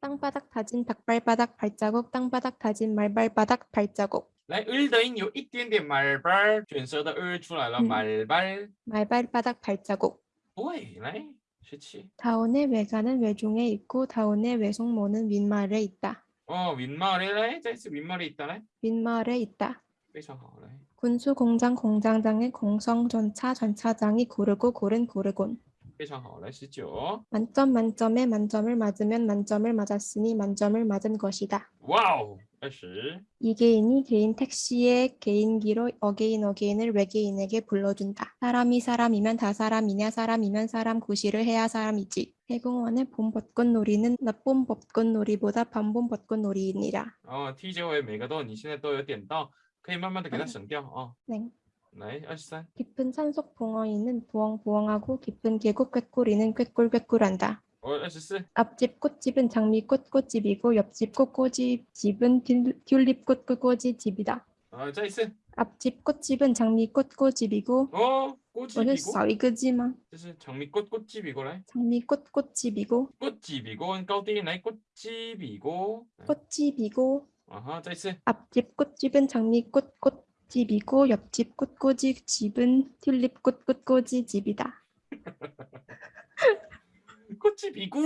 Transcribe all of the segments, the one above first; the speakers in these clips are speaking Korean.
땅바닥 다진 닭발바닥 발자국, 땅바닥 다진 말발바닥 발자국. 来，日的音有一点点말발卷舌的日出来了，嗯 말발。 말발바닥 발자국. 对，来，十七。 다온의 외가는 외중에 있고 다온의 외숙모는 윗마을에 있다. 哦，윗마을에来，再一次윗마을에 있다来， 윗마을에 있다. 非常好来， 군수 공장 공장장의 공성 전차 전차장이 고르고 고른 고르곤. 非常好来，十九。 만점 만점에 만점을 맞으면 만점을 맞았으니 만점을 맞은 것이다. 哇哦，二十。 이계인이 개인 택시의 개인기로 어게인 어게인을 외계인에게 불러준다. 사람이 사람이면 다 사람이냐 사람이면 사람 구실을 해야 사람이지. 해공원의 봄 벚꽃놀이는 나봄 벚꽃놀이보다 밤봄 벚꽃놀이이니라. 哦，T 结尾每个都你现在都有点到，可以慢慢的给它省掉哦。 네. 来，二十三。 깊은 산속 봉어이는 부엉부엉하고 깊은 계곡 꾀꼬리는 꾀꿀꾀꿀한다. 哦，二十四。 앞집 꽃집은 장미꽃 꽃집이고 옆집 꽃꽂이집은 튤- 튤립꽃 꽃꽂이집이다. 啊，再一次。 앞집 꽃집은 장미꽃 꽃집이고 哦，꽃집 我 이 是 고 少一个字吗？ 这是장미꽃꽃집이고来， 장미꽃 꽃집이고 꽃집이고高低音来꽃집이고 꽃집이고 啊哈，再一次。 앞집 꽃집은 장미꽃 꽃 집이고 옆집 꽃꽂이집은 튤립꽃 꽃꽂이집이다. 꽃집이고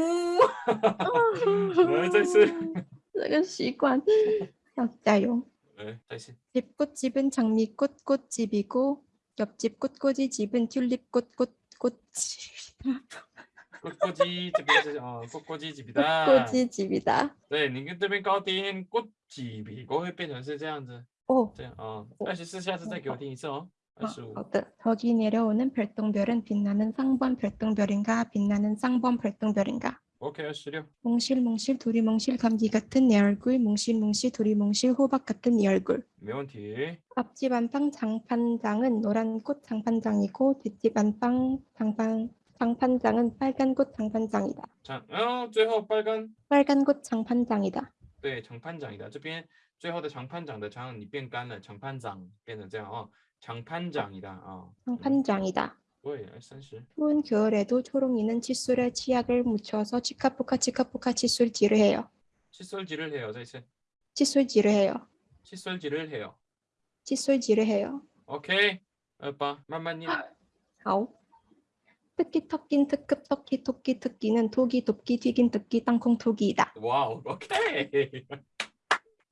来，再一次。这个习惯要加油。来，再一次。 집 꽃집은 장미꽃 꽃집이고 옆집 꽃꽂이집은 튤립꽃 꽃꽃집이다. 꽃꽂이这边是哦，꽃꽂이집이다。 꽃꽂이집이다. 对，你跟这边高低音꽃집이고会变成是这样子， 오, 这样哦。哦二十四，下次再给我听一次哦。二十五。 어때? 저기 내려오는 별똥별은 빛나는 상번 별똥별인가 빛나는 쌍번 별똥별인가? OK，二十六。 몽실몽실 두리뭉실 감기 같은 내 얼굴 몽실몽실 두리뭉실 호박 같은 이 얼굴 没问题。 앞집 안방 장판장은 노란 꽃 장판장이고 뒷집 안방 장판 장판장은 빨간 꽃 장판장이다. 长，然后最后빨간 빨간 꽃 장판장이다. 对，长潘长的这边 最后的长潘长的长你变干了，长潘长变成这样哦，长潘长的啊。嗯 장판장이다. 对，三十。 추운 겨울에도 초롱이는 칫솔에 치약을 묻혀서 치카푸카 치카푸카 칫솔질을 해요. 칫솔질을 해요. 자 이제 칫솔질을 해요. 칫솔질을 해요. 칫솔질을 해요. 오케이. 오빠 만만님. 아오. 특기 턱긴 특급 턱기 토끼 특기는 토기 돕기 튀긴 특기 땅콩 토기이다. 와우. 오케이.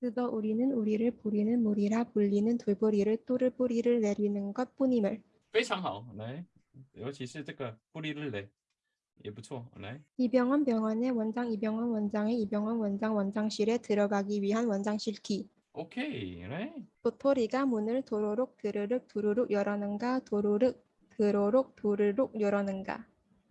그저 우리는 우리를 부리는 무리라 불리는 돌부리를 또를 뿌리를 내리는 것 뿐임을 非常好。来，尤其是这个布利日雷也不错。来， 이병헌 병원의 원장 이병헌 원장의 이병헌 원장 원장실에 들어가기 위한 원장실 키 OK，来。 도토리가 문을 도로록 드르륵 두루룩 열어는가 도루룩 드로록 도르륵 열어는가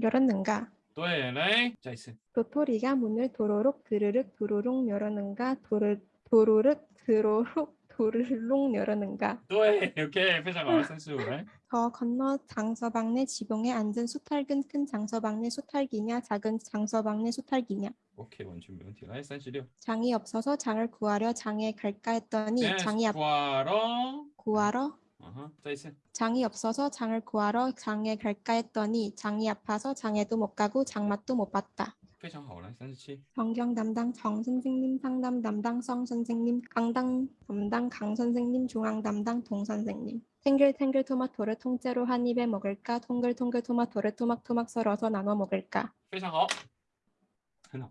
열었는가? 네, 네. 자, 있어. 도토리가 문을 도로록 드르륵 도로록 열었는가? 도르 도로륵 드로록 도르륵 열었는가? 네, 이렇게 회사가 선수. 저 건너 장서방 내 지붕에 앉은 수탈근 큰 장서방 내 수탈기냐 작은 장서방 내 수탈기냐. 오케이 원준 면티나의 산시려. 장이 없어서 장을 구하려 장에 갈까 했더니 네, 장이 앞. 구하러. 구하러. 장이 없어서 장을 구하러 장에 갈까 했더니 장이 아파서 장에도 못 가고 장맛도 못 봤다. 非常好，来三十七。 정경 담당 정 선생님, 상담 담당 성 선생님, 강당 담당 강 선생님, 중앙 담당 동 선생님. 탱글탱글 토마토를 통째로 한 입에 먹을까? 통글통글 토마토를 토막토막 썰어서 나눠 먹을까? 非常好，很好，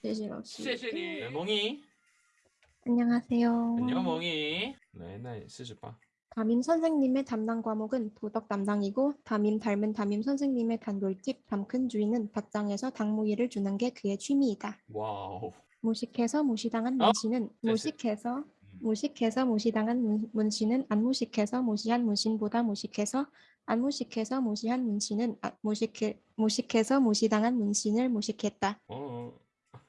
谢谢老师.谢谢你，멍이。 안녕하세요. 안녕 멍이. 네, 那四十八。 담임 선생님의 담당 과목은 도덕 담당이고 담임 닮은 담임 선생님의 단골집 담큰 주인은 박장에서 당무이를 주는 게 그의 취미이다. 와우. 무식해서 무시당한 아, 문신은 아! 무식해서 음. 무식해서 무시당한 문, 문신은 안 무식해서 무시한 문신보다 무식해서 안 무식해서 무시한 문신은 아, 무식해 무식해서 무시당한 문신을 무식했다. 어, 어.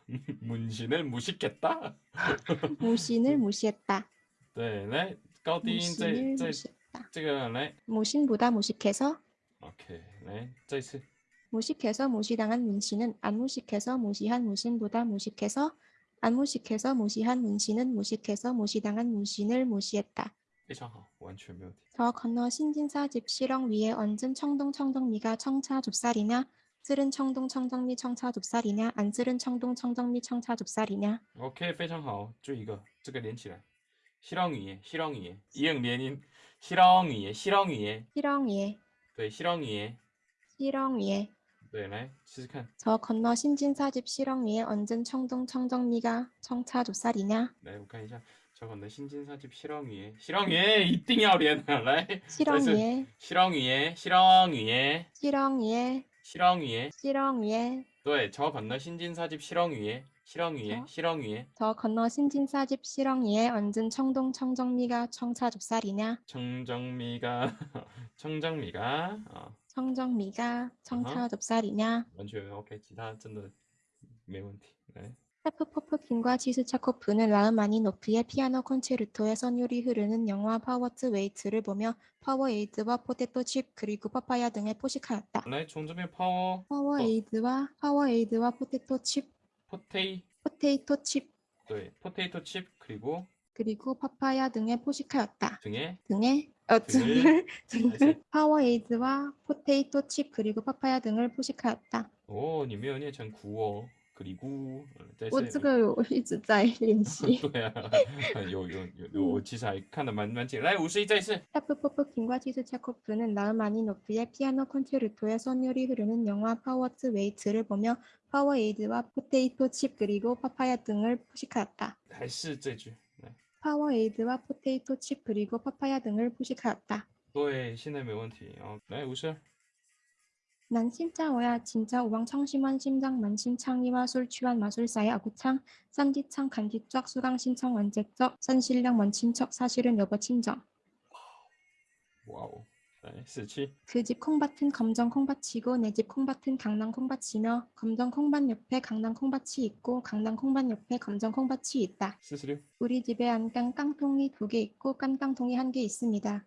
문신을 무식했다. 문신을 무시했다. 네네 高低音这 무신을 这 무시했다. 这个来 무신보다 무식해서 ，OK，来这一次， 무식해서 무시당한 문신은 안 무식해서 무시한 문신보다 무식해서 안 무식해서 무시한 문신은 무식해서 무시당한 문신을 무시했다. 非常好，完全没有题。 저 건너 신진사 집 실ong 위에 얹은 청동 청정미가 청차 좁쌀이냐 쓸은 청동 청정미 청차 좁쌀이냐 안 쓸은 청동 청정미 청차 좁쌀이냐 OK，非常好，就一个，这个连起来。 실렁이에 실렁이에 이응 리엔인 실렁이에 실렁이에 시렁 위에, 네 실렁이에 시렁 위에, 네네 시작한 저 건너 신진사집 시렁 위에, 언젠 청동 청정리가 청차 조살이냐 네 북한이죠 저 건너 신진사집 실렁이에 실렁이에 이띵이야 리엔아 라이 실렁이에 실렁이에 실렁이에 실렁이에 실렁이에 실렁이에 对，저 건너 신진 사집 실ong 위에, 실ong 위에, 저? 실ong 위에, 저 건너 신진사 집 실ong 위에 얹은 청동 청정미가 청차 좁쌀이냐 청정미가, 청정미가, 어, 청정미가 청차 좁쌀이냐 完全 OK，其他真的没问题。来， 하프퍼프 킹과 지스차코프는 라흐마니노프의 피아노 콘체르토의 선율이 흐르는 영화 파워트 웨이트를 보며 파워에이드와 포테토 칩 그리고 파파야 등을 포식하였다. 네, 종점의 파워. 파워에이드와 어. 파워에이드와 포테토 칩. 포테이. 포테이토 칩. 네, 포테이토 칩 그리고 그리고 파파야 등에 포식하였다. 등에 등에 어, 등을 등을 파워에이드와 포테이토 칩 그리고 파파야 등을 포식하였다. 오, 니메오니 참 구워. 그리고 呃再我是这个我一直在练习。对啊，有有有有，我其实还看得蛮蛮紧。来，五十一再一次。 페프포프킨과 치스차코프는 라흐마니노프의 피아노 콘체르토의 선율이 흐르는 영화 파워트 웨이트를 보며 파워에이드와 포테이토 칩 그리고 파파야 등을 포식하였다. 还是这句，来， 파워에이드와 포테이토 칩 그리고 파파야 등을 포식하였다. 对，现在没问题。哦，来五十二。 난 신짜오야 진짜 우왕청심환 심장만 신창이와 술 취한 마술사의 아구창 쌈디창 간기쩍 수강 신청 완제적 산신령 만친척 사실은 여보 친정 와우 네, 그집 콩밭은 검정 콩밭이고 내 집 콩밭은 강낭콩밭이며 검정 콩밭 옆에 강낭콩밭이 있고 강낭콩밭 옆에 검정 콩밭이 있다. 스스로. 우리 집에 안 깐 깡통이 두 개 있고 깐 깡통이 한 개 있습니다.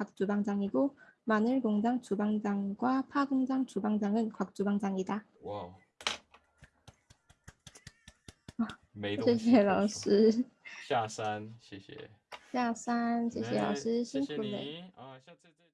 박 주방장이고 마늘 공장 주방장과 파 공장 주방장은 곽 주방장이다. 哇哦，没谢东西可谢老说师，下山，谢谢，下山，谢谢老来师，辛谢谢苦了。你啊，下次再。